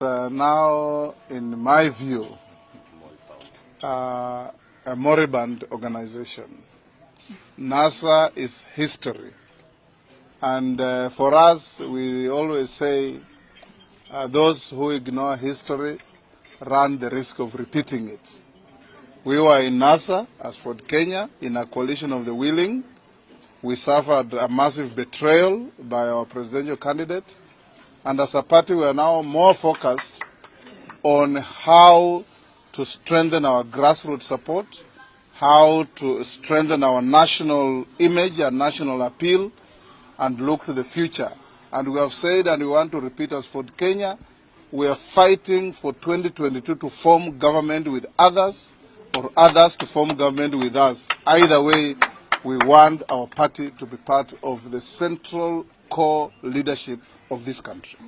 Uh, now, in my view, uh, a moribund organization. NASA is history. And uh, for us, we always say uh, those who ignore history run the risk of repeating it. We were in NASA, as Ford Kenya, in a coalition of the willing, we suffered a massive betrayal by our presidential candidate. And as a party, we are now more focused on how to strengthen our grassroots support, how to strengthen our national image and national appeal, and look to the future. And we have said, and we want to repeat as Ford Kenya, we are fighting for 2022 to form government with others or others to form government with us. Either way, we want our party to be part of the central core leadership of this country.